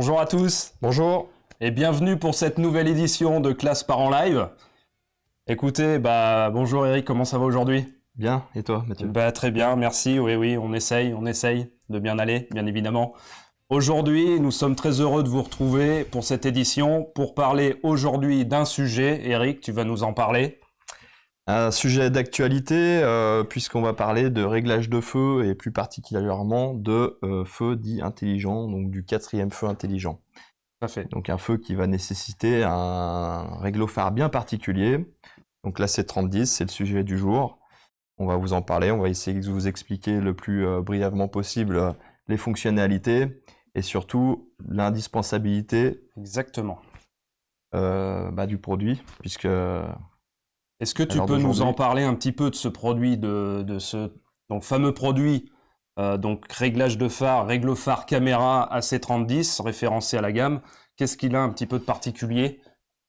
Bonjour à tous. Bonjour. Et bienvenue pour cette nouvelle édition de Classe Parents Live. Écoutez, bah bonjour Eric, comment ça va aujourd'hui? Bien, et toi Mathieu? Bah très bien, merci, oui oui, on essaye, on essaye de bien aller, bien évidemment. Aujourd'hui, nous sommes très heureux de vous retrouver pour cette édition pour parler aujourd'hui d'un sujet. Eric, tu vas nous en parler Un sujet d'actualité, euh, puisqu'on va parler de réglage de feu et plus particulièrement de euh, feu dit intelligent, donc du quatrième feu intelligent. fait. Donc un feu qui va nécessiter un réglophare bien particulier. Donc là c'est 3010, c'est le sujet du jour. On va vous en parler, on va essayer de vous expliquer le plus euh, brièvement possible les fonctionnalités et surtout l'indispensabilité Exactement. bah, du produit, puisque Est-ce que tu peux nous en parler un petit peu de ce produit, de, de ce donc, fameux produit, euh, donc réglage de phare, règle phare caméra AC3010, référencé à la gamme Qu'est-ce qu'il a un petit peu de particulier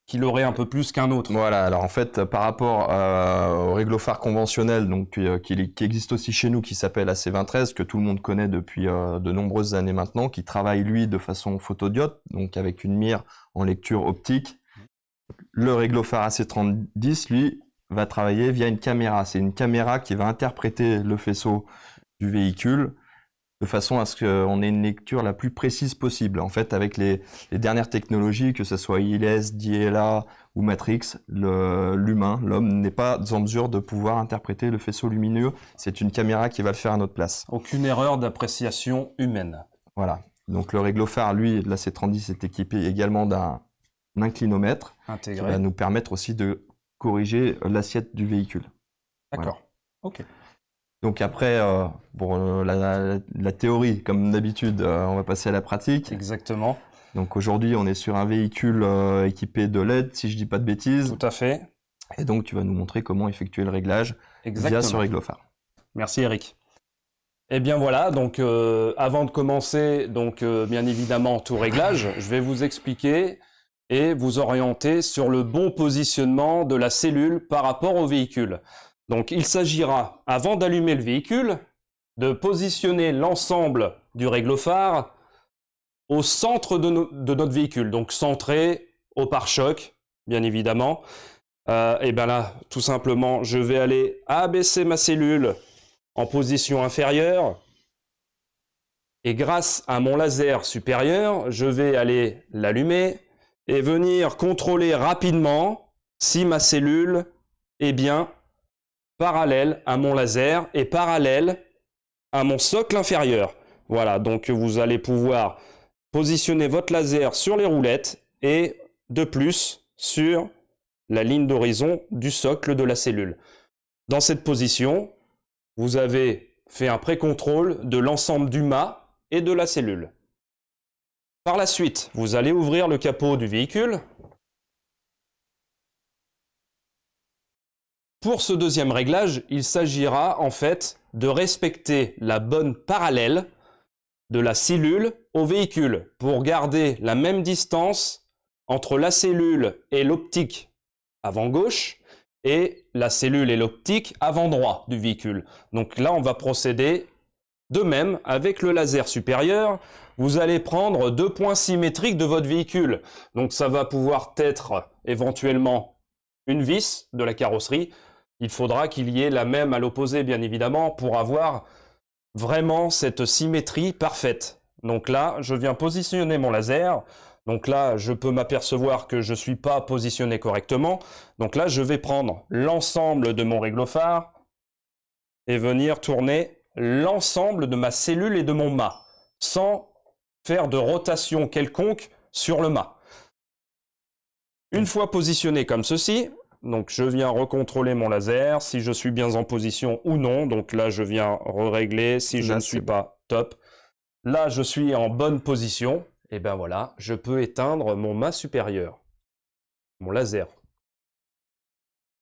qu'il aurait un peu plus qu'un autre? Voilà, alors en fait, par rapport euh, au réglophare conventionnel, donc, euh, qui, qui, existe aussi chez nous, qui s'appelle AC2013, que tout le monde connaît depuis euh, de nombreuses années maintenant, qui travaille, lui, de façon photodiode, donc avec une mire en lecture optique. Le réglophare AC3010, lui, va travailler via une caméra. C'est une caméra qui va interpréter le faisceau du véhicule de façon à ce qu'on ait une lecture la plus précise possible. En fait, avec les, dernières technologies, que ce soit ILS, DLA ou Matrix, l'humain, l'homme n'est pas en mesure de pouvoir interpréter le faisceau lumineux. C'est une caméra qui va le faire à notre place. Aucune erreur d'appréciation humaine. Voilà. Donc le réglophare, lui, la C30 est équipé également d'un inclinomètre Intégré. qui va nous permettre aussi de corriger l'assiette du véhicule. D'accord. Ok. Donc après, euh, pour euh, la, la, théorie, comme d'habitude, euh, on va passer à la pratique. Exactement. Donc aujourd'hui, on est sur un véhicule euh, équipé de LED, si je dis pas de bêtises. Tout à fait. Et donc tu vas nous montrer comment effectuer le réglage Exactement. via ce réglophare. Merci Eric. Eh bien voilà, donc euh, avant de commencer, donc euh, bien évidemment tout réglage, je vais vous expliquer et vous orienter sur le bon positionnement de la cellule par rapport au véhicule. Donc il s'agira, avant d'allumer le véhicule, de positionner l'ensemble du réglophare au centre de, no de, notre véhicule, donc centré au pare-choc, bien évidemment. Euh, et bien là, tout simplement, je vais aller abaisser ma cellule en position inférieure. Et grâce à mon laser supérieur, je vais aller l'allumer et venir contrôler rapidement si ma cellule est bien parallèle à mon laser et parallèle à mon socle inférieur. Voilà, donc vous allez pouvoir positionner votre laser sur les roulettes et de plus sur la ligne d'horizon du socle de la cellule. Dans cette position, vous avez fait un pré-contrôle de l'ensemble du mât et de la cellule. Par la suite, vous allez ouvrir le capot du véhicule. Pour ce deuxième réglage, il s'agira en fait de respecter la bonne parallèle de la cellule au véhicule pour garder la même distance entre la cellule et l'optique avant gauche et la cellule et l'optique avant droit du véhicule. Donc là, on va procéder de même avec le laser supérieur. Vous allez prendre deux points symétriques de votre véhicule. Donc ça va pouvoir être éventuellement une vis de la carrosserie. Il faudra qu'il y ait la même à l'opposé, bien évidemment, pour avoir vraiment cette symétrie parfaite. Donc là, je viens positionner mon laser. Donc là, je peux m'apercevoir que je ne suis pas positionné correctement. Donc là, je vais prendre l'ensemble de mon réglophare et venir tourner l'ensemble de ma cellule et de mon mât, sans faire de rotation quelconque sur le mât. Une fois positionné comme ceci, donc je viens recontrôler mon laser, si je suis bien en position ou non. Donc là, je viens régler si je Là, ne suis pas top. Là, je suis en bonne position. Et ben voilà, je peux éteindre mon mât supérieur, mon laser.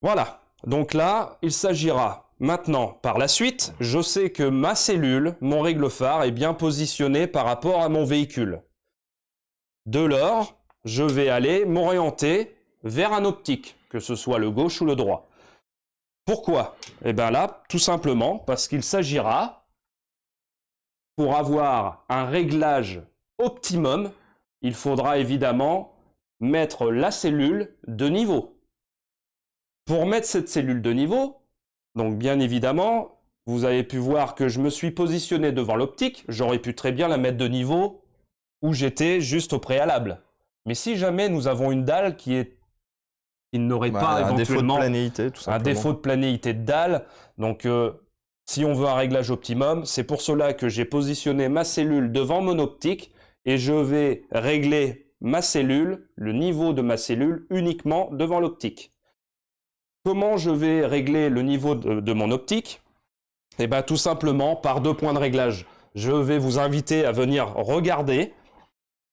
Voilà, donc là, il s'agira maintenant, par la suite, je sais que ma cellule, mon règle-phare, est bien positionnée par rapport à mon véhicule. De lors, je vais aller m'orienter vers un optique, que ce soit le gauche ou le droit. Pourquoi? Eh bien là, tout simplement parce qu'il s'agira, pour avoir un réglage optimum, il faudra évidemment mettre la cellule de niveau. Pour mettre cette cellule de niveau, donc bien évidemment, vous avez pu voir que je me suis positionné devant l'optique, j'aurais pu très bien la mettre de niveau où j'étais juste au préalable. Mais si jamais nous avons une dalle qui est qui n'aurait Bah, pas un défaut de planéité, tout un défaut de planéité de dalle. Donc, euh, si on veut un réglage optimum, c'est pour cela que j'ai positionné ma cellule devant mon optique et je vais régler ma cellule, le niveau de ma cellule, uniquement devant l'optique. Comment je vais régler le niveau de, de mon optique Eh bien, tout simplement par deux points de réglage. Je vais vous inviter à venir regarder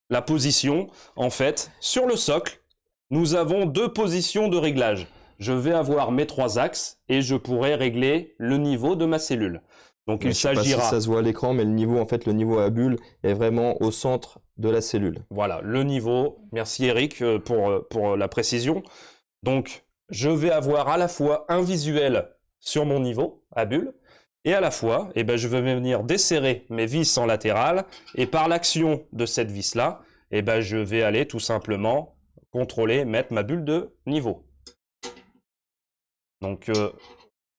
la position. En fait, sur le socle, nous avons deux positions de réglage. Je vais avoir mes trois axes et je pourrai régler le niveau de ma cellule. Donc Mais il si s'agira, ça se voit à l'écran, mais le niveau, en fait, le niveau à bulle est vraiment au centre de la cellule. voilà, le niveau. Merci Eric euh, pour, euh, pour la précision. Donc je vais avoir à la fois un visuel sur mon niveau à bulle et à la fois, eh ben, je vais venir desserrer mes vis en latéral et par l'action de cette vis-là, eh ben, je vais aller tout simplement contrôler, mettre ma bulle de niveau. Donc, euh,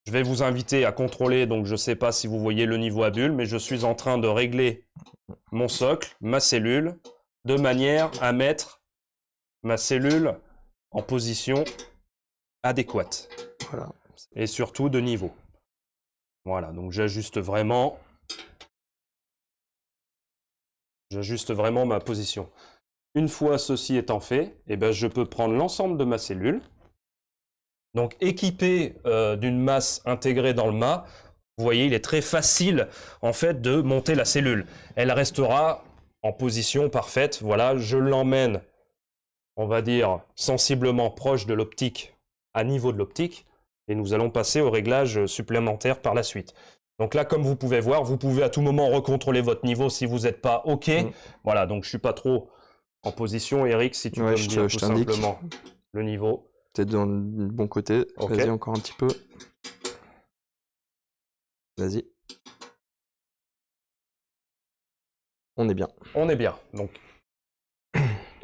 je vais vous inviter à contrôler, donc je ne sais pas si vous voyez le niveau à bulle, mais je suis en train de régler mon socle, ma cellule, de manière à mettre ma cellule en position adéquate Voilà. et surtout de niveau. Voilà, donc j'ajuste vraiment j'ajuste vraiment ma position. Une fois ceci étant fait, eh ben, je peux prendre l'ensemble de ma cellule, donc équipé euh, d'une masse intégrée dans le mât, vous voyez, il est très facile en fait de monter la cellule. Elle restera en position parfaite. Voilà, je l'emmène, on va dire, sensiblement proche de l'optique, à niveau de l'optique, et nous allons passer au réglage supplémentaire par la suite. Donc là, comme vous pouvez voir, vous pouvez à tout moment recontrôler votre niveau si vous n'êtes pas OK. Mm. Voilà, donc je suis pas trop en position. Eric, si tu Ouais, peux je me dire je tout t'indique. simplement le niveau. Peut-être dans le bon côté. Vas-y, encore un petit peu. Vas-y. On est bien. On est bien. Donc,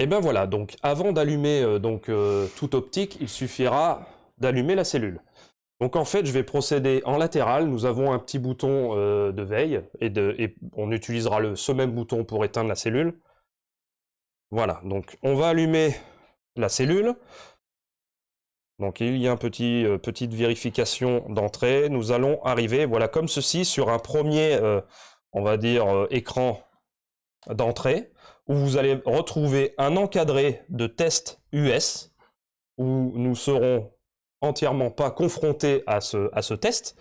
et ben voilà. Donc, avant d'allumer euh, euh, toute optique, il suffira d'allumer la cellule. Donc en fait, je vais procéder en latéral. Nous avons un petit bouton euh, de veille et, on utilisera le, ce même bouton pour éteindre la cellule. Voilà. Donc on va allumer la cellule. Donc il y a une petit, petite vérification d'entrée. Nous allons arriver, voilà, comme ceci, sur un premier, on va dire, écran d'entrée, où vous allez retrouver un encadré de test US, où nous serons entièrement pas confrontés à ce, à ce test,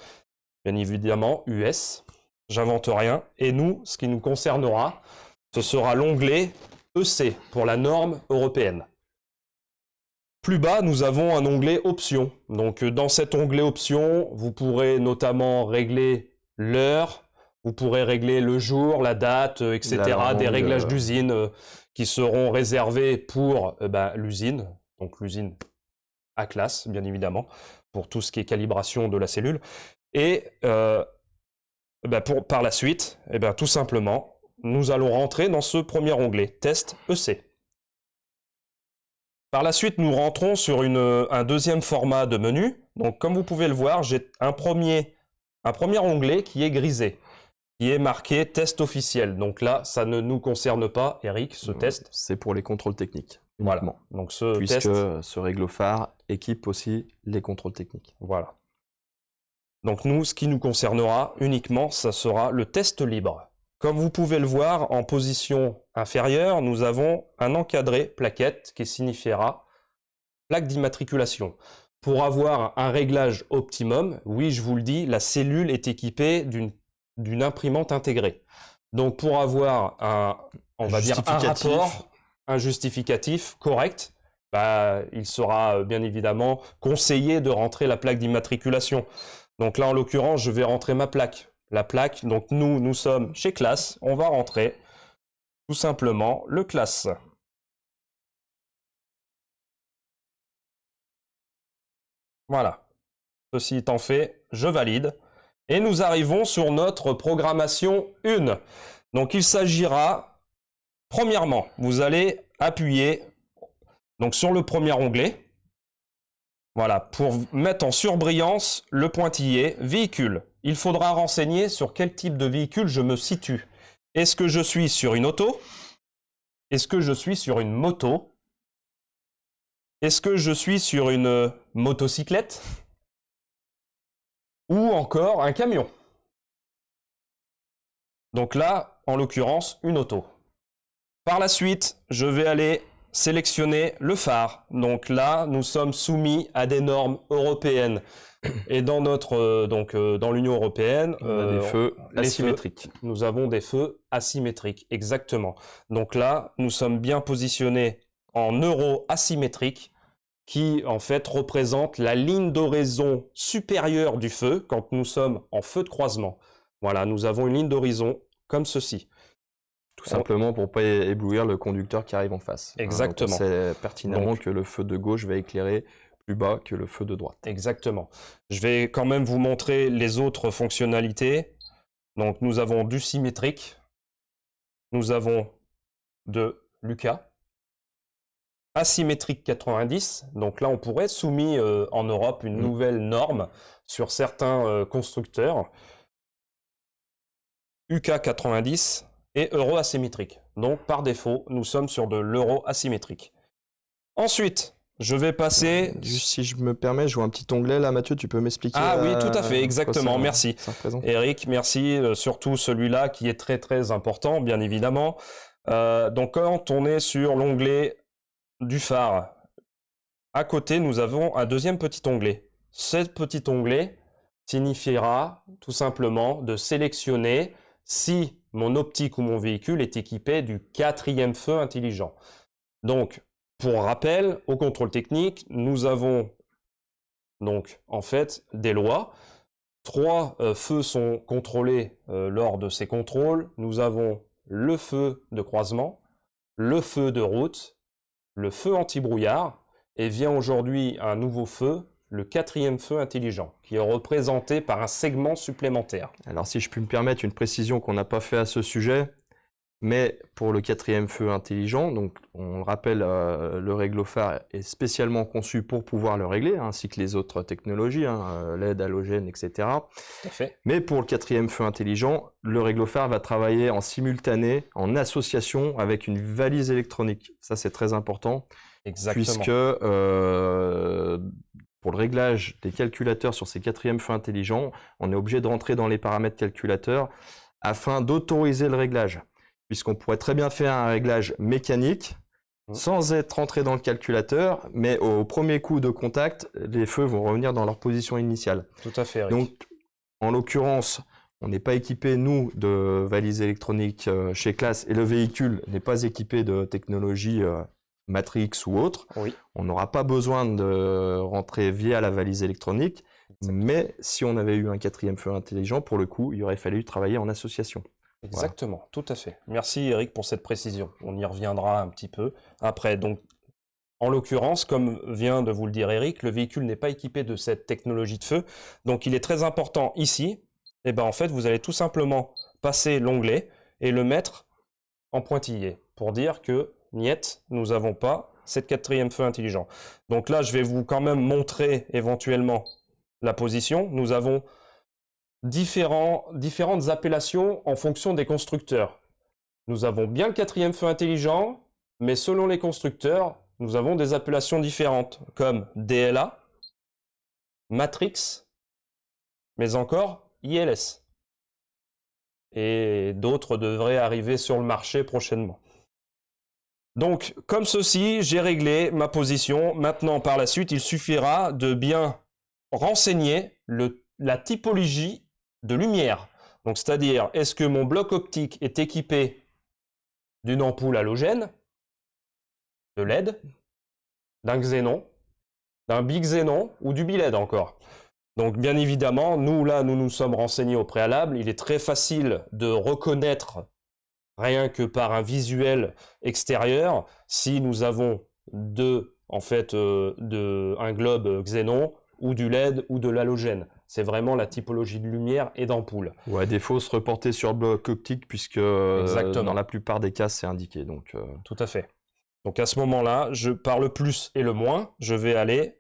bien évidemment US, j'invente rien, et nous, ce qui nous concernera, ce sera l'onglet EC pour la norme européenne. Plus bas, nous avons un onglet options. Donc euh, dans cet onglet options, vous pourrez notamment régler l'heure, vous pourrez régler le jour, la date, euh, etc. La des réglages euh. d'usine euh, qui seront réservés pour bah, l'usine, donc l'usine à classe, bien évidemment, pour tout ce qui est calibration de la cellule. Et euh, bah, pour, par la suite, eh ben, tout simplement, nous allons rentrer dans ce premier onglet, test EC. Par la suite, nous rentrons sur une, un deuxième format de menu. Donc, comme vous pouvez le voir, j'ai un premier, un premier onglet qui est grisé, qui est marqué test officiel. Donc là, ça ne nous concerne pas, Eric, ce test. C'est pour les contrôles techniques. Voilà. Donc ce Puisque test, ce réglophare équipe aussi les contrôles techniques. voilà. Donc nous, ce qui nous concernera uniquement, ça sera le test libre. Comme vous pouvez le voir, en position inférieure, nous avons un encadré plaquette qui signifiera plaque d'immatriculation. Pour avoir un réglage optimum, oui, je vous le dis, la cellule est équipée d'une d'une imprimante intégrée. Donc pour avoir un, on va dire un Justificatif. rapport, un justificatif correct, bah, il sera euh, bien évidemment conseillé de rentrer la plaque d'immatriculation. Donc là, en l'occurrence, je vais rentrer ma plaque. La plaque, donc nous, nous sommes chez classe, on va rentrer tout simplement le classe. Voilà. Ceci étant fait, je valide. Et nous arrivons sur notre programmation 1. Donc il s'agira Premièrement, vous allez appuyer donc sur le premier onglet. Voilà, pour mettre en surbrillance le pointillé véhicule. Il faudra renseigner sur quel type de véhicule je me situe. Est-ce que je suis sur une auto? Est-ce que je suis sur une moto? Est-ce que je suis sur une motocyclette? Ou encore un camion Donc là, en l'occurrence, une auto. Par la suite, je vais aller sélectionner le phare. Donc là, nous sommes soumis à des normes européennes. Et dans notre euh, donc euh, dans l'Union européenne, on a des euh, feux asymétriques. feux, nous avons des feux asymétriques, exactement. Donc là, nous sommes bien positionnés en euro asymétrique, qui en fait représente la ligne d'horizon supérieure du feu quand nous sommes en feu de croisement. Voilà, nous avons une ligne d'horizon comme ceci. Tout simplement pour pas éblouir le conducteur qui arrive en face. Hein, Exactement. sait pertinemment Donc- que le feu de gauche va éclairer plus bas que le feu de droite. Exactement. Je vais quand même vous montrer les autres fonctionnalités. Donc nous avons du symétrique, nous avons de Lucas, asymétrique 90. Donc là, on pourrait soumis euh, en Europe une Mm. nouvelle norme sur certains euh, constructeurs. UK 90 et euro asymétrique. Donc par défaut, nous sommes sur de l'euro asymétrique. Ensuite, je vais passer Juste si je me permets, je vois un petit onglet là, Mathieu, tu peux m'expliquer Ah oui, euh, tout à fait, exactement, merci. Eric, merci. euh, surtout celui-là qui est très très important, bien évidemment. Euh, donc quand on est sur l'onglet du phare, à côté, nous avons un deuxième petit onglet. Ce petit onglet signifiera tout simplement de sélectionner si mon optique ou mon véhicule est équipé du quatrième feu intelligent. Donc, pour rappel, au contrôle technique, nous avons donc en fait des lois. Trois euh, feux sont contrôlés euh, lors de ces contrôles. Nous avons le feu de croisement, le feu de route, le feu anti-brouillard, et vient aujourd'hui un nouveau feu, le quatrième feu intelligent, qui est représenté par un segment supplémentaire. Alors si je puis me permettre une précision qu'on n'a pas fait à ce sujet, mais pour le quatrième feu intelligent, donc on le rappelle, euh, le réglophare est spécialement conçu pour pouvoir le régler, ainsi que les autres technologies, hein, euh, LED, halogène, etc. Tout à fait. Mais pour le quatrième feu intelligent, le réglophare va travailler en simultané, en association avec une valise électronique. Ça c'est très important, Exactement. puisque euh, pour le réglage des calculateurs sur ces quatrièmes feux intelligents, on est obligé de rentrer dans les paramètres calculateurs afin d'autoriser le réglage. Puisqu'on pourrait très bien faire un réglage mécanique Mhm. sans être rentré dans le calculateur, mais au premier coup de contact, les feux vont revenir dans leur position initiale. Tout à fait, Eric. Donc, en l'occurrence, on n'est pas équipé, nous, de valises électroniques euh, chez Classe et le véhicule n'est pas équipé de technologie euh, Matrix ou autre. Oui. On n'aura pas besoin de rentrer via la valise électronique, mais si on avait eu un quatrième feu intelligent, pour le coup, il aurait fallu travailler en association. Exactement, tout à fait. Merci Eric pour cette précision. On y reviendra un petit peu après. Donc, en l'occurrence, comme vient de vous le dire Eric, le véhicule n'est pas équipé de cette technologie de feu. Donc, il est très important ici. Et ben, en fait, vous allez tout simplement passer l'onglet et le mettre en pointillé pour dire que niet, nous n'avons pas cette quatrième feu intelligent. Donc là, je vais vous quand même montrer éventuellement la position. Nous avons différents, différentes appellations en fonction des constructeurs. Nous avons bien le quatrième feu intelligent, mais selon les constructeurs, nous avons des appellations différentes, comme DLA, Matrix, mais encore ILS. Et d'autres devraient arriver sur le marché prochainement. Donc, comme ceci, j'ai réglé ma position. Maintenant, par la suite, il suffira de bien renseigner la typologie de lumière. Donc, c'est-à-dire, est-ce que mon bloc optique est équipé d'une ampoule halogène, de LED, d'un xénon, d'un bixénon ou du biled encore? Donc, bien évidemment, nous, là, nous nous sommes renseignés au préalable. Il est très facile de reconnaître, rien que par un visuel extérieur, si nous avons de, en fait, euh, de, un globe xénon ou du LED ou de l'halogène. C'est vraiment la typologie de lumière et d'ampoule. Ou à défaut, se reporter sur le bloc optique, puisque euh, dans la plupart des cas, c'est indiqué. Donc, euh. Tout à fait. Donc à ce moment-là, je, par le plus et le moins, je vais aller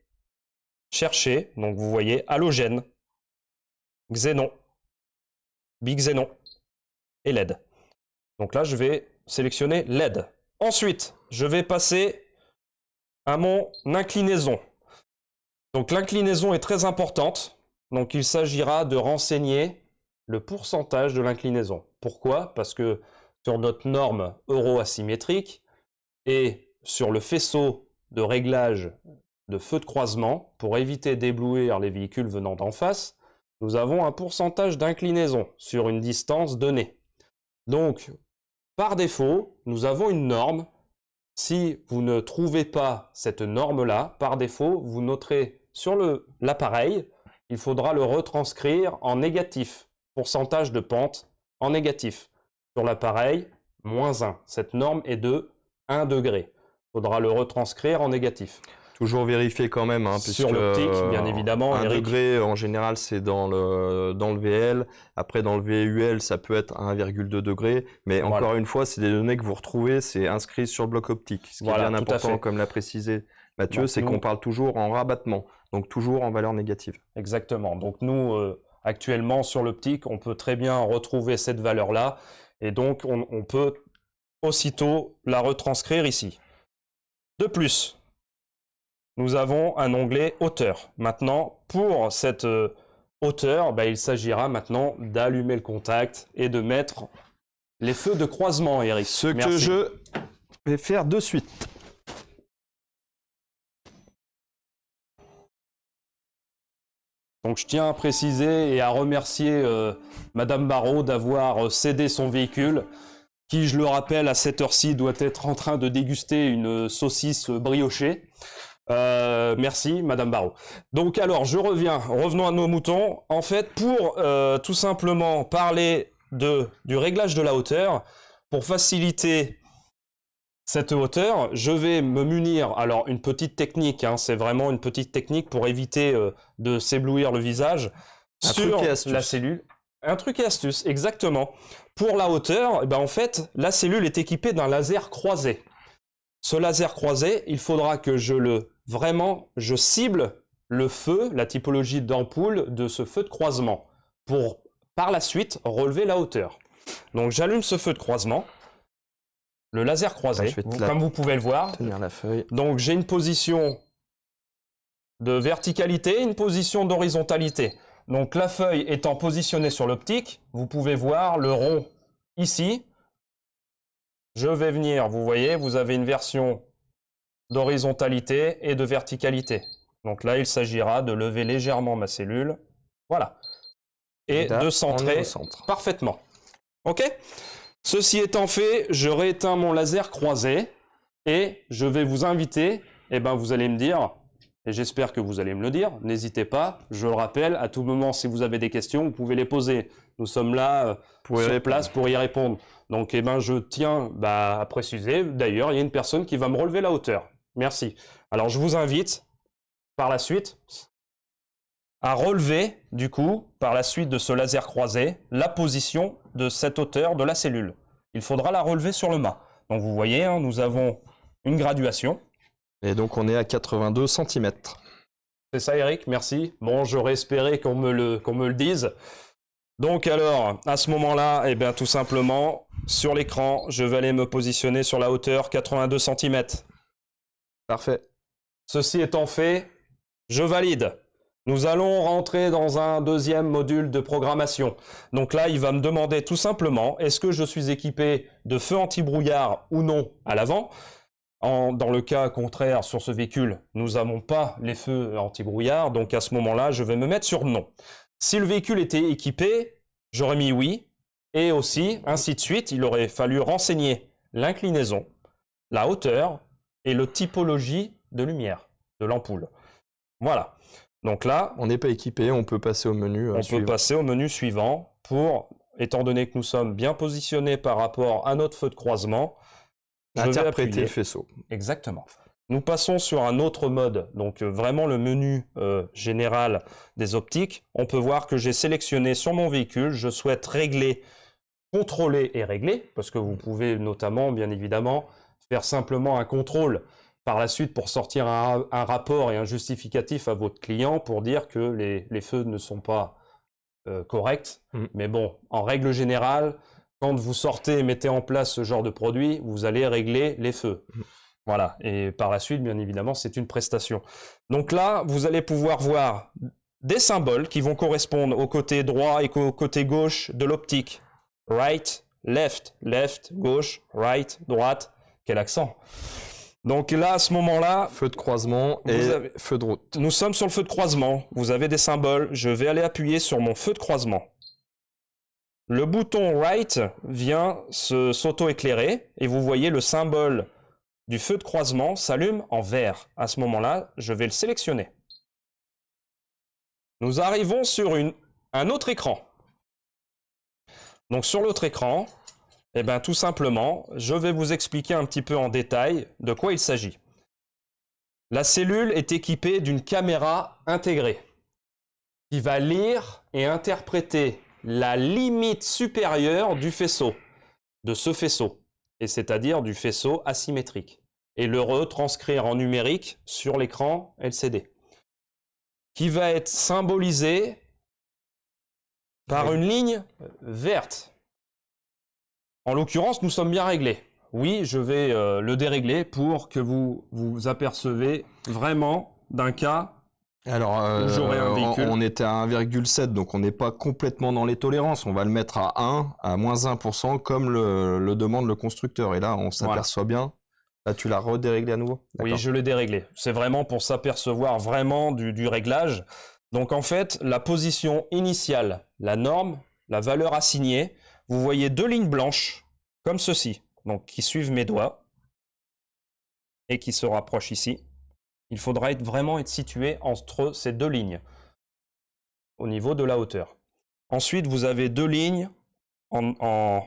chercher, donc vous voyez, halogène, xénon, bixénon et LED. Donc là, je vais sélectionner LED. Ensuite, je vais passer à mon inclinaison. Donc l'inclinaison est très importante. Donc il s'agira de renseigner le pourcentage de l'inclinaison. Pourquoi? Parce que sur notre norme euro-asymétrique et sur le faisceau de réglage de feu de croisement, pour éviter d'éblouir les véhicules venant d'en face, nous avons un pourcentage d'inclinaison sur une distance donnée. Donc, par défaut, nous avons une norme. Si vous ne trouvez pas cette norme-là, par défaut, vous noterez sur l'appareil, il faudra le retranscrire en négatif, pourcentage de pente en négatif. Sur l'appareil, moins 1. Cette norme est de 1 degré. Il faudra le retranscrire en négatif. Toujours vérifier quand même. Hein, Sur l'optique, bien évidemment. 1 degré, en général, c'est dans le, dans le VL. Après, dans le VUL, ça peut être 1,2 degré. Mais encore une fois, c'est des données que vous retrouvez, c'est inscrit sur le bloc optique. Ce qui est bien important, comme l'a précisé Mathieu, c'est qu'on parle toujours en rabattement, donc toujours en valeur négative. Exactement. Donc nous, euh, actuellement, sur l'optique, on peut très bien retrouver cette valeur-là. Et donc, on, peut aussitôt la retranscrire ici. De plus, nous avons un onglet hauteur. Maintenant, pour cette euh, hauteur, bah, il s'agira maintenant d'allumer le contact et de mettre les feux de croisement, Eric. Ce que je vais faire de suite. Donc je tiens à préciser et à remercier euh, Madame Barrault d'avoir euh, cédé son véhicule, qui, je le rappelle, à cette heure-ci doit être en train de déguster une saucisse briochée. Euh, merci, Madame Barrault. Donc alors, je reviens, revenons à nos moutons. En fait, pour tout simplement parler de, du réglage de la hauteur, pour faciliter cette hauteur, je vais me munir, alors une petite technique, hein, c'est vraiment une petite technique pour éviter euh, de s'éblouir le visage sur la cellule. Un truc et astuce, exactement. Pour la hauteur, eh ben en fait, la cellule est équipée d'un laser croisé. Ce laser croisé, il faudra que je le, vraiment, je cible le feu, la typologie d'ampoule de ce feu de croisement, pour par la suite relever la hauteur. Donc j'allume ce feu de croisement, le laser croisé, comme vous pouvez le voir. la feuille. Donc j'ai une position de verticalité, une position d'horizontalité. Donc la feuille étant positionnée sur l'optique, vous pouvez voir le rond ici. Je vais venir, vous voyez, vous avez une version d'horizontalité et de verticalité. Donc là, il s'agira de lever légèrement ma cellule. Voilà. Et, de centrer parfaitement. OK? Ceci étant fait, je rééteins mon laser croisé et je vais vous inviter, et eh ben vous allez me dire, et j'espère que vous allez me le dire, n'hésitez pas, je le rappelle, à tout moment si vous avez des questions, vous pouvez les poser. Nous sommes là euh, pour sur place pour y répondre. Donc eh ben, je tiens bah, à préciser, d'ailleurs il y a une personne qui va me relever la hauteur. Merci. Alors je vous invite par la suite à relever, du coup, par la suite de ce laser croisé, la position de cette hauteur de la cellule. Il faudra la relever sur le mât. Donc vous voyez, hein, nous avons une graduation. Et donc on est à 82 cm. C'est ça Eric, merci. Bon, j'aurais espéré qu'on me, le, qu'on me le dise. Donc alors, à ce moment-là, eh bien tout simplement, sur l'écran, je vais aller me positionner sur la hauteur 82 cm. Parfait. Ceci étant fait, je valide. Nous allons rentrer dans un deuxième module de programmation. Donc là, il va me demander tout simplement, est-ce que je suis équipé de feu anti-brouillard ou non à l'avant? Dans le cas contraire, sur ce véhicule, nous n'avons pas les feux anti-brouillard, donc à ce moment-là, je vais me mettre sur non. Si le véhicule était équipé, j'aurais mis oui, et aussi, ainsi de suite, il aurait fallu renseigner l'inclinaison, la hauteur et le typologie de lumière de l'ampoule. Voilà. Donc là, on n'est pas équipé, on peut passer au menu euh, On peut passer au menu suivant pour, étant donné que nous sommes bien positionnés par rapport à notre feu de croisement, interpréter le faisceau. Exactement. Nous passons sur un autre mode, donc euh, vraiment le menu euh, général des optiques. On peut voir que j'ai sélectionné sur mon véhicule, je souhaite régler, contrôler et régler, parce que vous pouvez notamment, bien évidemment, faire simplement un contrôle par la suite pour sortir un, rapport et un justificatif à votre client pour dire que les, feux ne sont pas euh, corrects. Mm. Mais bon, en règle générale, quand vous sortez et mettez en place ce genre de produit, vous allez régler les feux. Mm. Voilà, et par la suite, bien évidemment, c'est une prestation. Donc là, vous allez pouvoir voir des symboles qui vont correspondre au côté droit et au côté gauche de l'optique. Right, left, left, gauche, right, droite. Quel accent donc là, à ce moment-là... Feu de croisement et feu de route. Nous sommes sur le feu de croisement. Vous avez des symboles. Je vais aller appuyer sur mon feu de croisement. Le bouton Right vient s'auto-éclairer et vous voyez le symbole du feu de croisement s'allume en vert. À ce moment-là, je vais le sélectionner. Nous arrivons sur une, un autre écran. Donc sur l'autre écran, eh bien tout simplement, je vais vous expliquer un petit peu en détail de quoi il s'agit. La cellule est équipée d'une caméra intégrée qui va lire et interpréter la limite supérieure du faisceau, de ce faisceau, et c'est-à-dire du faisceau asymétrique et le retranscrire en numérique sur l'écran LCD, qui va être symbolisé par une ligne verte. En l'occurrence, nous sommes bien réglés. Oui, je vais euh, le dérégler pour que vous vous apercevez vraiment d'un cas alors, euh, on, était à 1,7, donc on n'est pas complètement dans les tolérances. On va le mettre à 1, à moins 1%, comme le, demande le constructeur. Et là, on s'aperçoit bien Là, tu l'as redéréglé à nouveau Oui, je l'ai déréglé. C'est vraiment pour s'apercevoir vraiment du, réglage. Donc en fait, la position initiale, la norme, la valeur assignée, vous voyez deux lignes blanches, comme ceci, donc qui suivent mes doigts, et qui se rapprochent ici. Il faudra être, vraiment être situé entre ces deux lignes, au niveau de la hauteur. Ensuite, vous avez deux lignes en,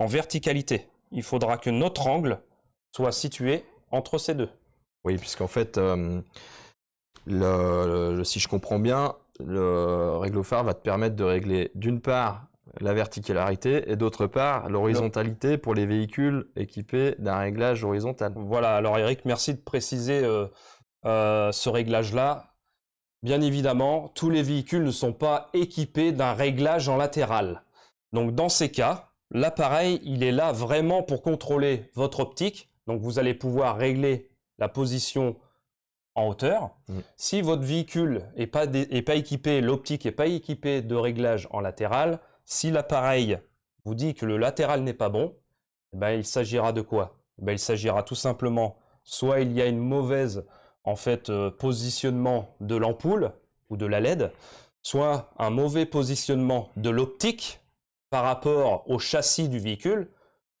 verticalité. Il faudra que notre angle soit situé entre ces deux. Oui, puisqu'en fait, euh, si je comprends bien, le réglophare va te permettre de régler d'une part la verticalité et d'autre part l'horizontalité pour les véhicules équipés d'un réglage horizontal. Voilà, alors Eric, merci de préciser euh, euh, ce réglage-là. Bien évidemment, tous les véhicules ne sont pas équipés d'un réglage en latéral. Donc dans ces cas, l'appareil, il est là vraiment pour contrôler votre optique donc vous allez pouvoir régler la position en hauteur. Mm. Si votre véhicule n'est pas, pas équipé, l'optique n'est pas équipée de réglage en latéral, si l'appareil vous dit que le latéral n'est pas bon, eh ben, il s'agira de quoi? Eh ben, Il s'agira tout simplement, soit il y a une mauvaise en fait, euh, positionnement de l'ampoule ou de la LED, soit un mauvais positionnement de l'optique par rapport au châssis du véhicule.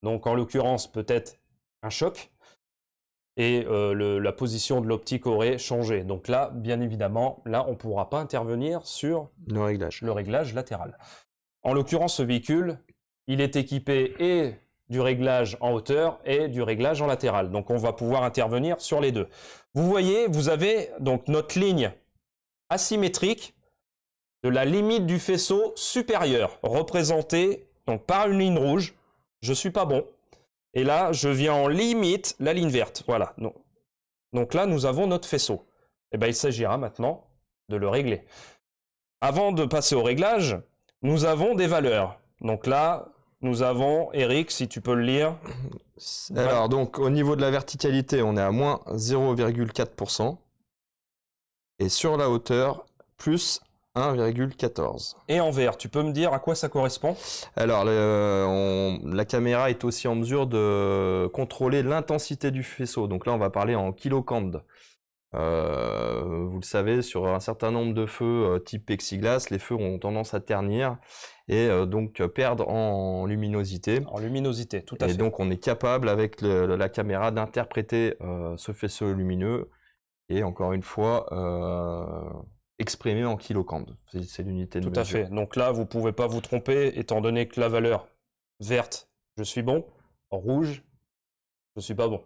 Donc en l'occurrence peut-être un choc et euh, la position de l'optique aurait changé. Donc là, bien évidemment, là, on ne pourra pas intervenir sur le réglage. le réglage latéral. En l'occurrence, ce véhicule, il est équipé et du réglage en hauteur et du réglage en latéral. Donc on va pouvoir intervenir sur les deux. Vous voyez, vous avez donc notre ligne asymétrique de la limite du faisceau supérieur, représentée donc par une ligne rouge. Je suis pas bon. Et là, je viens en limite la ligne verte. Voilà. Donc là, nous avons notre faisceau. Et eh bien, il s'agira maintenant de le régler. Avant de passer au réglage, nous avons des valeurs. Donc là, nous avons, Eric, si tu peux le lire. Alors, donc, au niveau de la verticalité, on est à moins 0,4%. Et sur la hauteur, plus 1,14. Et en vert, tu peux me dire à quoi ça correspond? Alors, la caméra est aussi en mesure de contrôler l'intensité du faisceau. Donc là, on va parler en kilocande. Euh, vous le savez, sur un certain nombre de feux euh, type plexiglas, les feux ont tendance à ternir et euh, donc perdre en luminosité. En luminosité, tout à fait. Et donc on est capable avec la caméra d'interpréter ce faisceau lumineux et encore une fois exprimé en kilocande. C'est l'unité de Tout à fait. Donc là, vous ne pouvez pas vous tromper, étant donné que la valeur verte, je suis bon, rouge, je ne suis pas bon.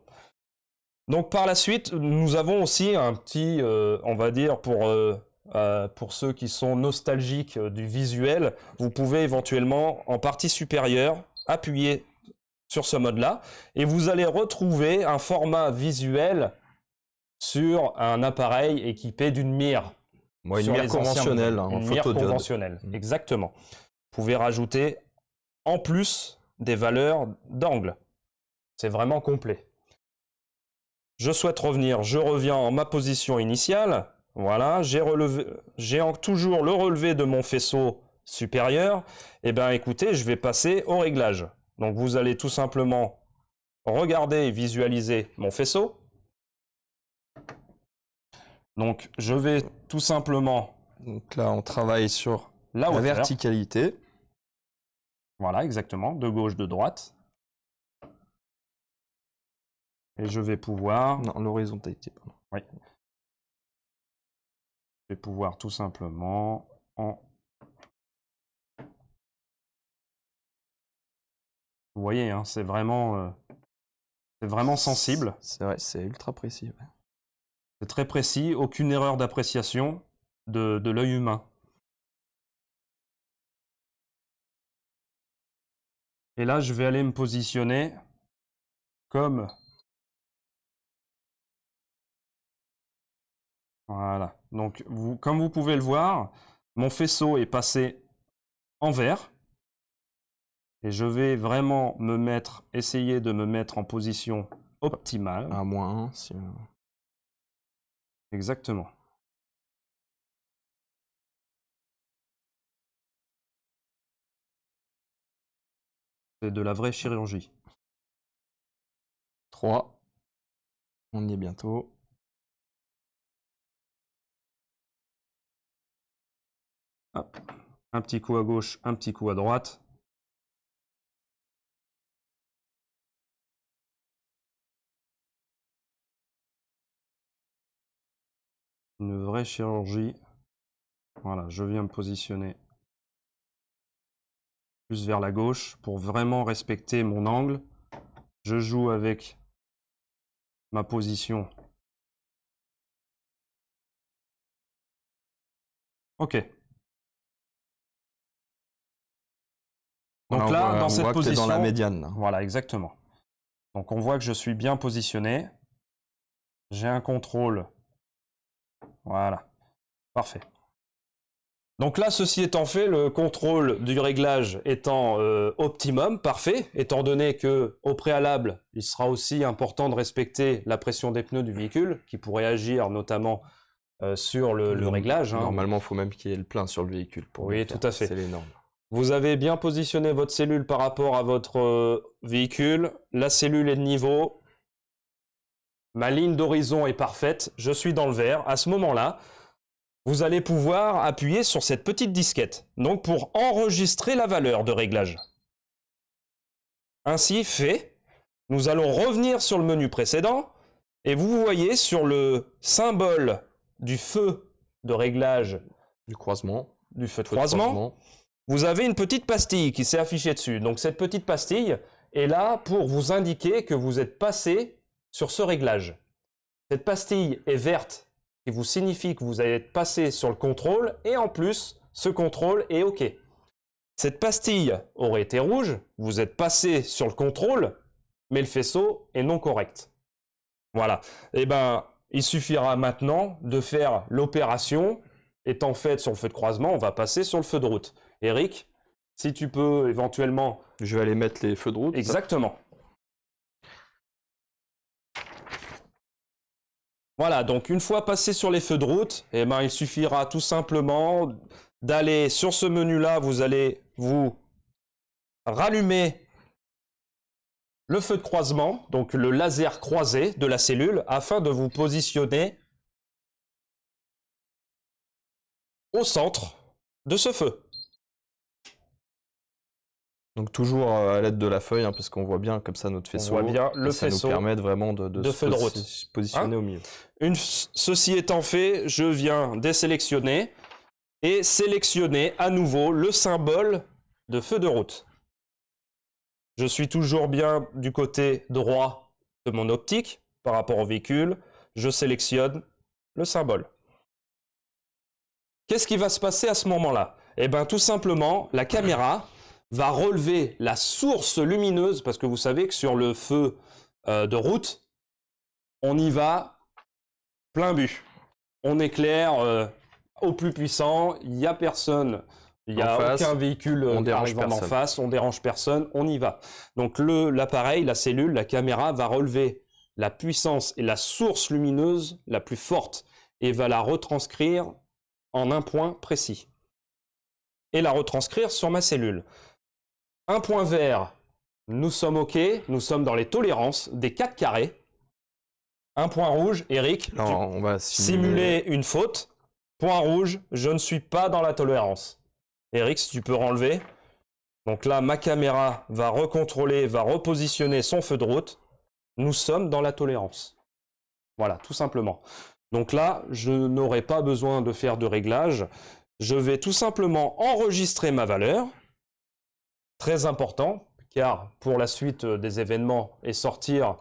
Donc par la suite, nous avons aussi un petit, euh, on va dire, pour, euh, euh, pour ceux qui sont nostalgiques du visuel, vous pouvez éventuellement, en partie supérieure, appuyer sur ce mode-là, et vous allez retrouver un format visuel sur un appareil équipé d'une mire. Moi, une mire conventionnelle, hein, Une mire conventionnelle, exactement. Vous pouvez rajouter en plus des valeurs d'angle. C'est vraiment complet. Je souhaite revenir, je reviens en ma position initiale. Voilà, j'ai relevé, j'ai en- toujours le relevé de mon faisceau supérieur. Eh bien, écoutez, je vais passer au réglage. Donc, vous allez tout simplement regarder et visualiser mon faisceau. Donc, je vais tout simplement Donc là, on travaille sur la verticalité. Voilà, exactement, de gauche, de droite. Et je vais pouvoir, Non, l'horizontalité, pardon. je vais pouvoir tout simplement en. Vous voyez, hein, c'est vraiment, euh, c'est vraiment sensible, C'est vrai, c'est ultra précis. ouais. c'est très précis, aucune erreur d'appréciation de, de l'œil humain. Et là, je vais aller me positionner comme Voilà. Donc, vous, comme vous pouvez le voir, mon faisceau est passé en vert. Et je vais vraiment me mettre, essayer de me mettre en position optimale. À moins 1, si... Exactement. C'est de la vraie chirurgie. 3. On y est bientôt. Un petit coup à gauche, un petit coup à droite. Une vraie chirurgie. Voilà, je viens me positionner plus vers la gauche pour vraiment respecter mon angle. Je joue avec ma position. Ok. Donc on là, voit- dans on cette voit que t'es position, dans la médiane. là. voilà, exactement. Donc on voit que je suis bien positionné. J'ai un contrôle. Voilà. Parfait. Donc là, ceci étant fait, le contrôle du réglage étant euh, optimum, parfait, étant donné que au préalable, il sera aussi important de respecter la pression des pneus du véhicule, qui pourrait agir notamment euh, sur le, réglage. hein. Normalement, il faut même qu'il y ait le plein sur le véhicule. Pour Oui, le tout à fait. C'est les normes. Vous avez bien positionné votre cellule par rapport à votre euh, véhicule. La cellule est de niveau. Ma ligne d'horizon est parfaite. Je suis dans le vert. À ce moment-là, vous allez pouvoir appuyer sur cette petite disquette. Donc pour enregistrer la valeur de réglage. Ainsi fait, nous allons revenir sur le menu précédent et vous voyez sur le symbole du feu de réglage Du croisement. du feu de feu de croisement, vous avez une petite pastille qui s'est affichée dessus. Donc cette petite pastille est là pour vous indiquer que vous êtes passé sur ce réglage. Cette pastille est verte, qui vous signifie que vous allez être passé sur le contrôle, et en plus, ce contrôle est OK. Cette pastille aurait été rouge, vous êtes passé sur le contrôle, mais le faisceau est non correct. Voilà. Eh ben, il suffira maintenant de faire l'opération étant faite sur le feu de croisement, on va passer sur le feu de route. Eric, si tu peux éventuellement... Je vais aller mettre les feux de route. Exactement. Voilà, donc une fois passé sur les feux de route, eh ben, il suffira tout simplement d'aller sur ce menu-là, vous allez vous rallumer le feu de croisement, donc le laser croisé de la cellule, afin de vous positionner au centre de ce feu. Donc toujours euh, à l'aide de la feuille, hein, parce qu'on voit bien comme ça notre faisceau. voit bien le ça faisceau nous permet de vraiment de, de se feu de posi- route. se positionner Hein au milieu. Une, ceci étant fait, je viens désélectionner et sélectionner à nouveau le symbole de feu de route. Je suis toujours bien du côté droit de mon optique. par rapport au véhicule, je sélectionne le symbole. Qu'est-ce qui va se passer à ce moment-là? Eh bien, tout simplement, la caméra va relever la source lumineuse, parce que vous savez que sur le feu euh, de route, on y va plein but. On éclaire euh, au plus puissant, il n'y a personne, il n'y a aucun véhicule on dérange en face, on dérange personne, on y va. Donc l'appareil, la cellule, la caméra va relever la puissance et la source lumineuse la plus forte et va la retranscrire en un point précis. Et la retranscrire sur ma cellule. Un point vert, nous sommes OK, nous sommes dans les tolérances des 4 carrés. Un point rouge, Eric, on va simuler... une faute. Point rouge, je ne suis pas dans la tolérance. Eric, si tu peux renlever. Donc là, ma caméra va recontrôler, va repositionner son feu de route. Nous sommes dans la tolérance. Voilà, tout simplement. Donc là, je n'aurai pas besoin de faire de réglage. Je vais tout simplement enregistrer ma valeur. Très important, car pour la suite des événements et sortir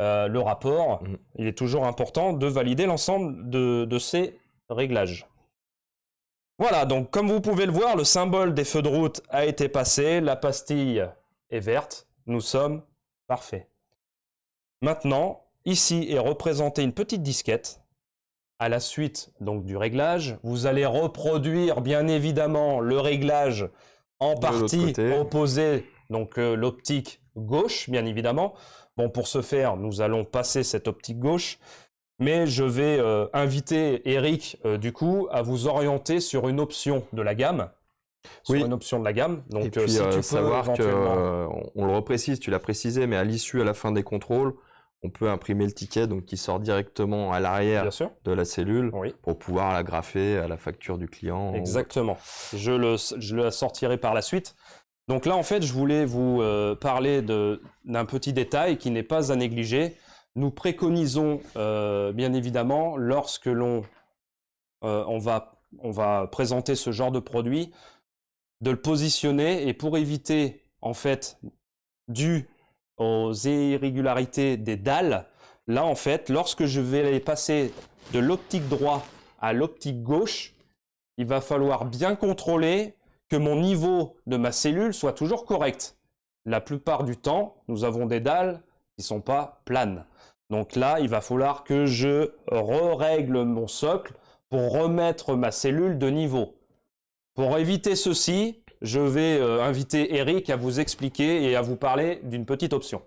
euh, le rapport, mm. il est toujours important de valider l'ensemble de, ces réglages. Voilà, donc comme vous pouvez le voir, le symbole des feux de route a été passé, la pastille est verte, nous sommes parfaits. Maintenant, ici est représentée une petite disquette. À la suite donc du réglage, vous allez reproduire bien évidemment le réglage en partie opposé, donc euh, l'optique gauche bien évidemment. Bon, pour ce faire, nous allons passer cette optique gauche, mais je vais euh, inviter Eric, euh, du coup, à vous orienter sur une option de la gamme. Sur une option de la gamme. Donc, Et puis, si tu savoir que, on le reprécise, tu l'as précisé, mais à l'issue, à la fin des contrôles, on peut imprimer le ticket donc qui sort directement à l'arrière de la cellule pour pouvoir la graffer à la facture du client. Exactement. Je le, je le sortirai par la suite. Donc là, en fait, je voulais vous euh, parler d'un petit détail qui n'est pas à négliger. Nous préconisons, euh, bien évidemment, lorsque l'on euh, on va, on va présenter ce genre de produit, de le positionner et pour éviter, en fait, dû aux irrégularités des dalles, là en fait, lorsque je vais passer de l'optique droit à l'optique gauche, il va falloir bien contrôler que mon niveau de ma cellule soit toujours correct. La plupart du temps, nous avons des dalles qui ne sont pas planes. Donc là, il va falloir que je re-règle mon socle pour remettre ma cellule de niveau. Pour éviter ceci, je vais euh, inviter Eric à vous expliquer et à vous parler d'une petite option.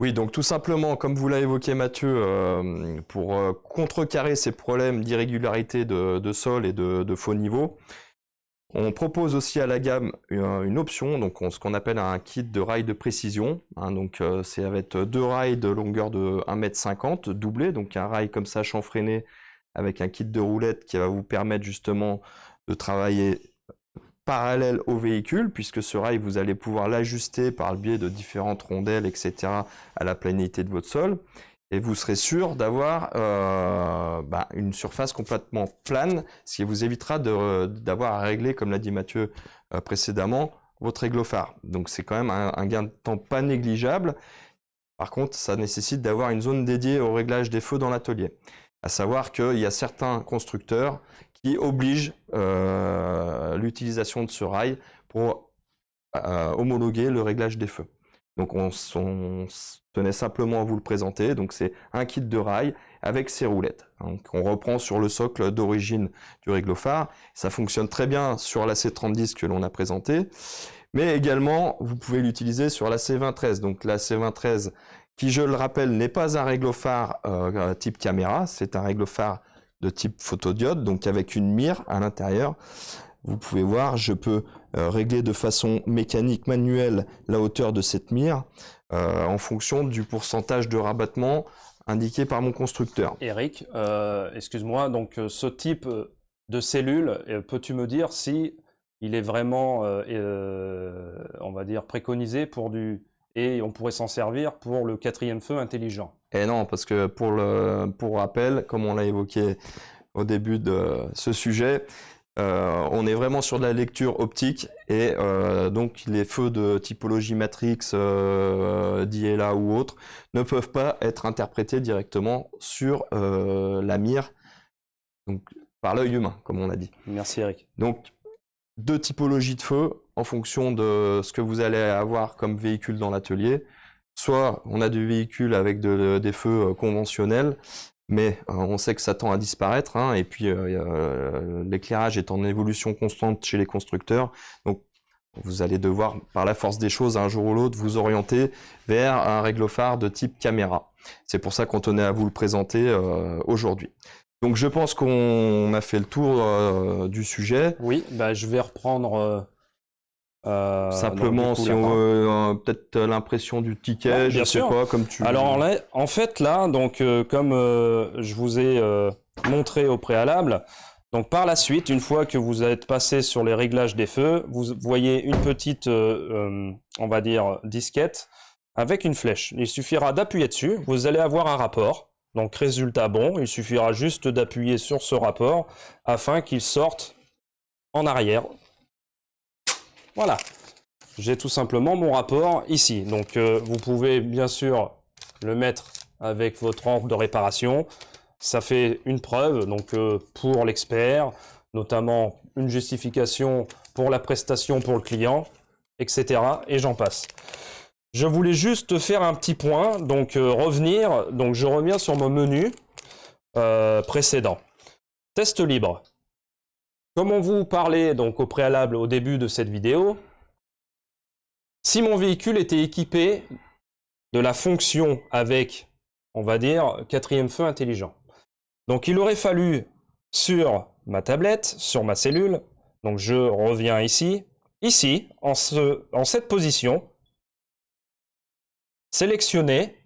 Oui, donc tout simplement, comme vous l'avez évoqué Mathieu, euh, pour euh, contrecarrer ces problèmes d'irrégularité de, sol et de, faux niveau, on propose aussi à la gamme une, option, donc ce qu'on appelle un kit de rails de précision. Hein, donc c'est avec deux rails de longueur de 1m50 doublés, donc un rail comme ça chanfreiné avec un kit de roulettes qui va vous permettre justement de travailler parallèle au véhicule, puisque ce rail, vous allez pouvoir l'ajuster par le biais de différentes rondelles, etc., à la planité de votre sol. Et vous serez sûr d'avoir euh, bah, une surface complètement plane, ce qui vous évitera d'avoir à régler, comme l'a dit Mathieu euh, précédemment, votre réglophare. Donc c'est quand même un, gain de temps pas négligeable. Par contre, ça nécessite d'avoir une zone dédiée au réglage des feux dans l'atelier. À savoir qu'il y a certains constructeurs qui oblige euh, l'utilisation de ce rail pour euh, homologuer le réglage des feux. Donc on, tenait simplement à vous le présenter. Donc c'est un kit de rail avec ses roulettes. On reprend sur le socle d'origine du réglophare. Ça fonctionne très bien sur la C3010 que l'on a présenté. Mais également, vous pouvez l'utiliser sur la C2013. Donc la C2013 qui, je le rappelle, n'est pas un réglophare euh, type caméra. C'est un réglophare de type photodiode, donc avec une mire à l'intérieur. Vous pouvez voir, je peux euh, régler de façon mécanique manuelle la hauteur de cette mire euh, en fonction du pourcentage de rabattement indiqué par mon constructeur. Eric, euh, excuse-moi, donc ce type de cellule, peux-tu me dire si il est vraiment, on va dire, préconisé pour du, et on pourrait s'en servir pour le quatrième feu intelligent. Et non, parce que pour, le, pour rappel, comme on l'a évoqué au début de ce sujet, Euh, on est vraiment sur de la lecture optique et euh, donc les feux de typologie matrix, euh, DLA ou autres ne peuvent pas être interprétés directement sur la mire, donc par l'œil humain, comme on a dit. Merci Eric. Donc deux typologies de feux en fonction de ce que vous allez avoir comme véhicule dans l'atelier. Soit on a des véhicules avec des feux conventionnels mais euh, on sait que ça tend à disparaître, hein, et puis euh, euh, l'éclairage est en évolution constante chez les constructeurs, donc vous allez devoir, par la force des choses, un jour ou l'autre, vous orienter vers un réglophare de type caméra. C'est pour ça qu'on tenait à vous le présenter aujourd'hui. Donc je pense qu'on a fait le tour du sujet. Oui, bah, je vais reprendre euh, Simplement, si on veut euh, peut-être l'impression du ticket, je sais pas, comme tu. Alors en fait là, donc euh, comme je vous ai montré au préalable, donc par la suite, une fois que vous êtes passé sur les réglages des feux, vous voyez une petite, on va dire, disquette avec une flèche. Il suffira d'appuyer dessus, vous allez avoir un rapport. Donc résultat bon, il suffira juste d'appuyer sur ce rapport afin qu'il sorte en arrière voilà, j'ai tout simplement mon rapport ici. Donc euh, vous pouvez bien sûr le mettre avec votre encre de réparation. Ça fait une preuve donc euh, pour l'expert, notamment une justification pour la prestation pour le client, etc. Et j'en passe. Je voulais juste faire un petit point, donc euh, revenir, donc je reviens sur mon menu précédent. Test libre. Comme on vous parlait donc au préalable au début de cette vidéo, si mon véhicule était équipé de la fonction avec, on va dire, quatrième feu intelligent. Donc il aurait fallu sur ma tablette, sur ma cellule, donc je reviens ici, ici, en cette position, sélectionner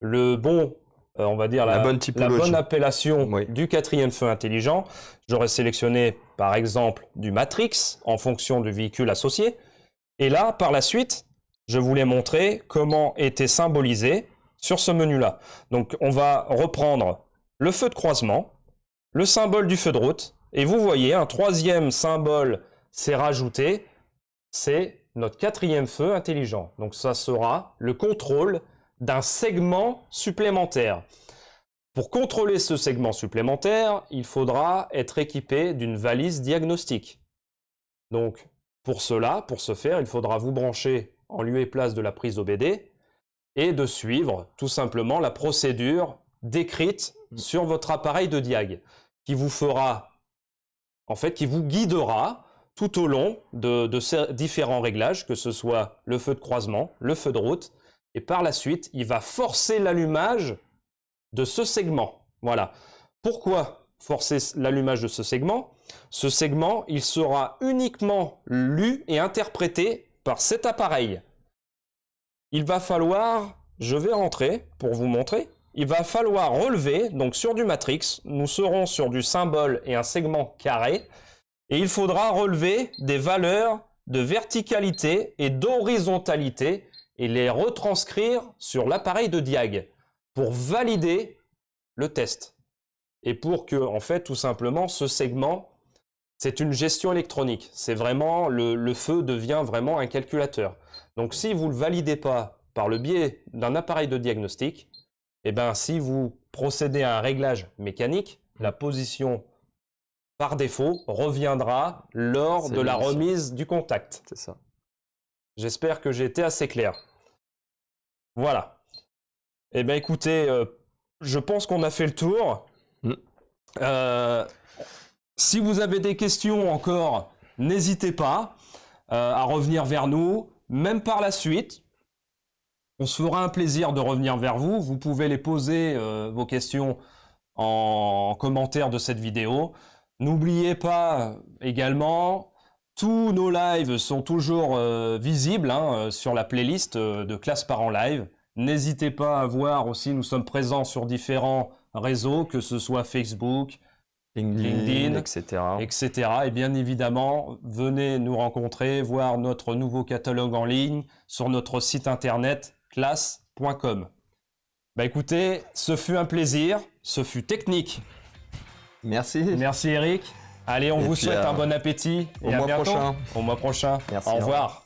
le bon euh, on va dire la, bonne, appellation du quatrième feu intelligent. J'aurais sélectionné par exemple du Matrix en fonction du véhicule associé. Et là, par la suite, je voulais montrer comment était symbolisé sur ce menu-là. Donc on va reprendre le feu de croisement, le symbole du feu de route, et vous voyez, un troisième symbole s'est rajouté, c'est notre quatrième feu intelligent. Donc ça sera le contrôle d'un segment supplémentaire. Pour contrôler ce segment supplémentaire, il faudra être équipé d'une valise diagnostique. Donc, pour cela, pour ce faire, il faudra vous brancher en lieu et place de la prise OBD et de suivre tout simplement la procédure décrite mm. sur votre appareil de diag, qui vous fera, en fait, qui vous guidera tout au long de, ces différents réglages, que ce soit le feu de croisement, le feu de route, et par la suite, il va forcer l'allumage de ce segment. Voilà. Pourquoi forcer l'allumage de ce segment? Ce segment, il sera uniquement lu et interprété par cet appareil. Il va falloir, je vais rentrer pour vous montrer, il va falloir relever, donc sur du matrix, nous serons sur du symbole et un segment carré, et il faudra relever des valeurs de verticalité et d'horizontalité et les retranscrire sur l'appareil de Diag pour valider le test. Et pour que, en fait, tout simplement, ce segment, c'est une gestion électronique. C'est vraiment, le, feu devient vraiment un calculateur. Donc, si vous ne le validez pas par le biais d'un appareil de diagnostic, eh ben, si vous procédez à un réglage mécanique, la position par défaut reviendra lors de la remise du contact. C'est ça. J'espère que j'ai été assez clair. Voilà. Eh bien écoutez, euh, je pense qu'on a fait le tour. Mm. Euh, si vous avez des questions encore, n'hésitez pas euh, à revenir vers nous, même par la suite. On se fera un plaisir de revenir vers vous. Vous pouvez les poser, vos questions, en commentaire de cette vidéo. N'oubliez pas également, tous nos lives sont toujours visibles hein, sur la playlist de Classe Parents Live. N'hésitez pas à voir aussi, nous sommes présents sur différents réseaux, que ce soit Facebook, LinkedIn, etc. etc. Et bien évidemment, venez nous rencontrer, voir notre nouveau catalogue en ligne sur notre site internet classe.com. Bah écoutez, ce fut un plaisir, ce fut technique. Merci. Merci Eric. Allez, on Et vous souhaite euh, un bon appétit au et à mois bientôt. prochain. Au mois prochain. Merci, Au au revoir.